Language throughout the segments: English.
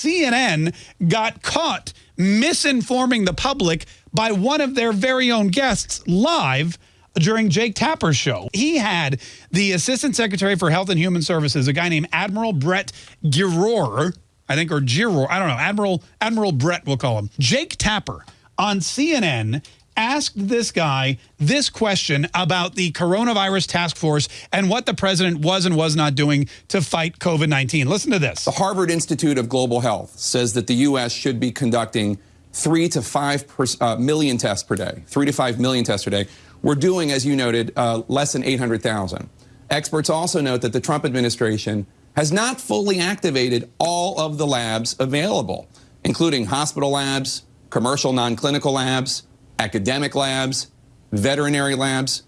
CNN got caught misinforming the public by one of their very own guests live during Jake Tapper's show. He had the Assistant Secretary for Health and Human Services, a guy named Admiral Brett Giroir, I think, or Giroir, I don't know, Admiral, Admiral Brett, we'll call him. Jake Tapper on CNN asked this guy this question about the coronavirus task force and what the president was and was not doing to fight COVID-19. Listen to this. The Harvard Institute of Global Health says that the U.S. should be conducting three to five per, uh, million tests per day, three to five million tests per day. We're doing, as you noted, uh, less than 800,000. Experts also note that the Trump administration has not fully activated all of the labs available, including hospital labs, commercial non-clinical labs, academic labs, veterinary labs.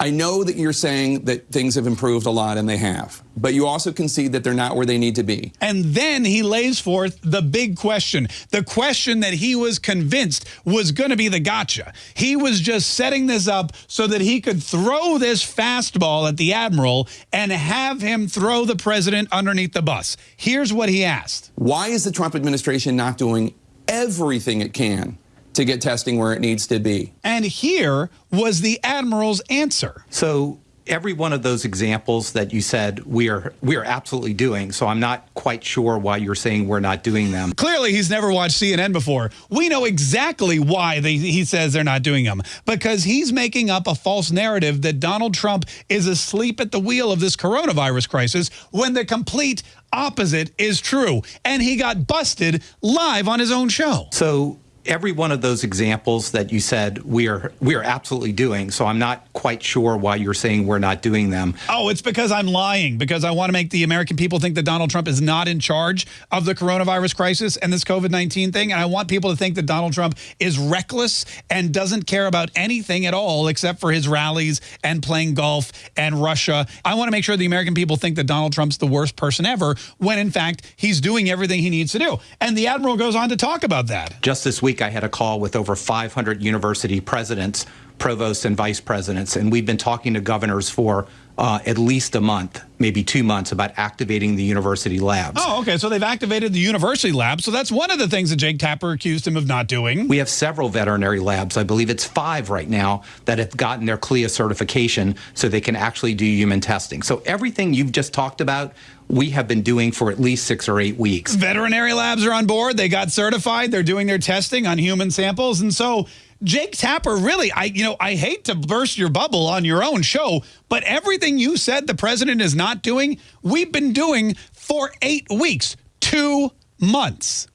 I know that you're saying that things have improved a lot, and they have, but you also concede that they're not where they need to be. And then he lays forth the big question, the question that he was convinced was going to be the gotcha. He was just setting this up so that he could throw this fastball at the admiral and have him throw the president underneath the bus. Here's what he asked. Why is the Trump administration not doing everything it can to get testing where it needs to be. And here was the Admiral's answer. So every one of those examples that you said we are we are absolutely doing. So I'm not quite sure why you're saying we're not doing them. Clearly, he's never watched CNN before. We know exactly why they, he says they're not doing them because he's making up a false narrative that Donald Trump is asleep at the wheel of this coronavirus crisis when the complete opposite is true. And he got busted live on his own show. So every one of those examples that you said we are we are absolutely doing. So I'm not quite sure why you're saying we're not doing them. Oh, it's because I'm lying because I want to make the American people think that Donald Trump is not in charge of the coronavirus crisis and this COVID-19 thing. And I want people to think that Donald Trump is reckless and doesn't care about anything at all except for his rallies and playing golf and Russia. I want to make sure the American people think that Donald Trump's the worst person ever when in fact he's doing everything he needs to do. And the Admiral goes on to talk about that. Just this week, I had a call with over 500 university presidents, provosts, and vice presidents, and we've been talking to governors for uh, at least a month, maybe two months, about activating the university labs. Oh, okay. So they've activated the university labs. So that's one of the things that Jake Tapper accused him of not doing. We have several veterinary labs. I believe it's five right now that have gotten their CLIA certification so they can actually do human testing. So everything you've just talked about, we have been doing for at least six or eight weeks. Veterinary labs are on board. They got certified. They're doing their testing on human samples. And so Jake Tapper, really, I you know, I hate to burst your bubble on your own show, but everything you said the president is not doing, we've been doing for eight weeks, two months.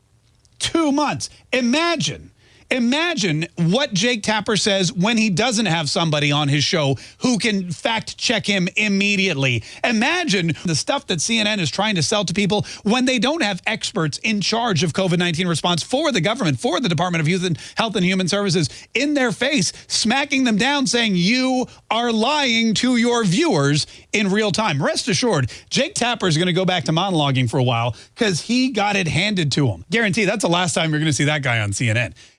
Two months. Imagine Imagine what Jake Tapper says when he doesn't have somebody on his show who can fact check him immediately. Imagine the stuff that CNN is trying to sell to people when they don't have experts in charge of COVID-19 response for the government, for the Department of Youth and Health and Human Services in their face, smacking them down saying you are lying to your viewers in real time. Rest assured, Jake Tapper is going to go back to monologuing for a while because he got it handed to him. Guarantee that's the last time you're going to see that guy on CNN.